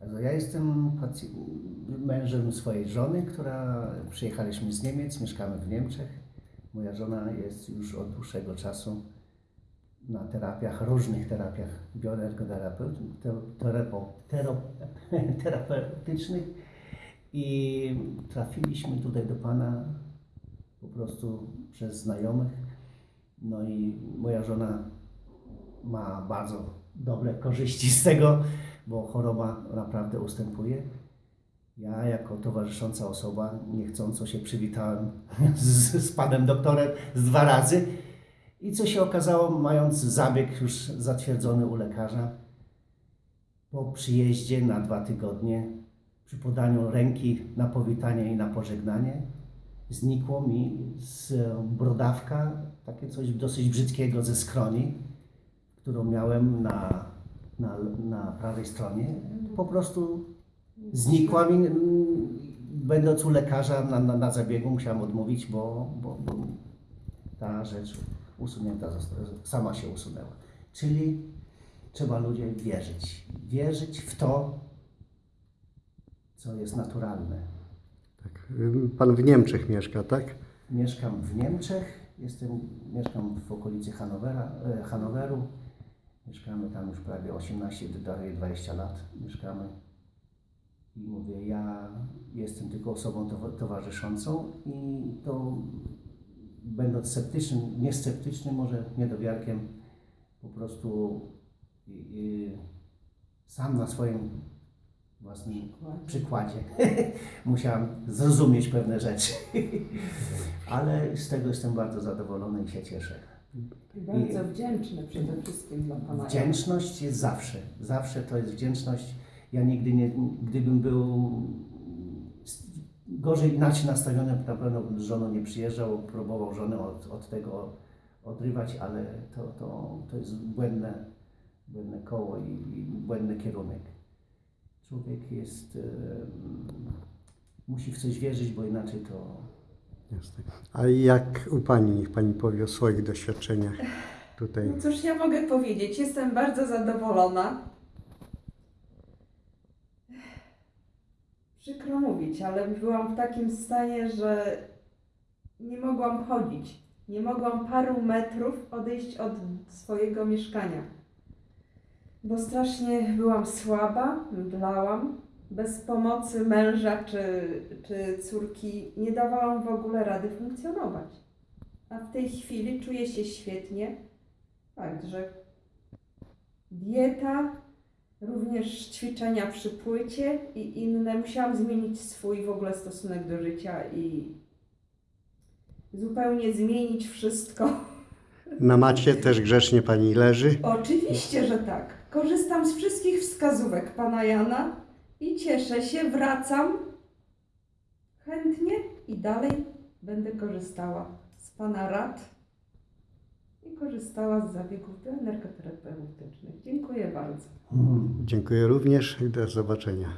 Also ja jestem mężem swojej żony, która przyjechaliśmy z Niemiec, mieszkamy w Niemczech. Moja żona jest już od dłuższego czasu na terapiach, różnych terapiach bioenergoterapeutycznych terapeutycznych i trafiliśmy tutaj do Pana po prostu przez znajomych. No i moja żona ma bardzo dobre korzyści z tego, bo choroba naprawdę ustępuje. Ja jako towarzysząca osoba niechcąco się przywitałem z, z panem doktorem z dwa razy. I co się okazało, mając zabieg już zatwierdzony u lekarza, po przyjeździe na dwa tygodnie, przy podaniu ręki na powitanie i na pożegnanie, znikło mi z brodawka takie coś dosyć brzydkiego ze skroni, którą miałem na, na, na prawej stronie. Po prostu znikła mi. mm, Będąc u lekarza na, na, na zabiegu musiałem odmówić, bo, bo, bo ta rzecz usunięta została, sama się usunęła. Czyli trzeba ludzie wierzyć. Wierzyć w to, co jest naturalne. Tak. Pan w Niemczech mieszka, tak? Mieszkam w Niemczech, jestem, mieszkam w okolicy Hanowera, e, Hanoweru. Mieszkamy tam już prawie 18, prawie 20 lat mieszkamy. I mówię, ja jestem tylko osobą towa- towarzyszącą i to będąc sceptycznym, nie sceptycznym, może niedowiarkiem, po prostu sam na swoim własnym przykładzie musiałam zrozumieć pewne rzeczy. Ale z tego jestem bardzo zadowolony i się cieszę. Bardzo wdzięczny przede wszystkim dla Pana. Wdzięczność jest zawsze. Zawsze to jest wdzięczność. Ja nigdy nie, gdybym był gorzej inaczej nastawiony, na pewno z żoną nie przyjeżdżał, próbował żonę od, od tego odrywać, ale to, to, to jest błędne, błędne koło i, i błędny kierunek. Człowiek jest, musi w coś wierzyć, bo inaczej to Jasne. A jak u Pani, niech Pani powie o swoich doświadczeniach tutaj. No cóż ja mogę powiedzieć, jestem bardzo zadowolona. Przykro mówić, ale byłam w takim stanie, że nie mogłam chodzić. Nie mogłam paru metrów odejść od swojego mieszkania. Bo strasznie byłam słaba, mdlałam. Bez pomocy męża czy, czy córki nie dawałam w ogóle rady funkcjonować. A w tej chwili czuję się świetnie. Także dieta, również ćwiczenia przy płycie i inne. Musiałam zmienić swój w ogóle stosunek do życia i zupełnie zmienić wszystko. Na macie też grzecznie Pani leży. Oczywiście, że tak. Korzystam z wszystkich wskazówek pana Jana i cieszę się, wracam chętnie i dalej będę korzystała z pana rad i korzystała z zabiegów bioenergoterapeutycznych. Dziękuję bardzo. mm, Dziękuję również i do zobaczenia.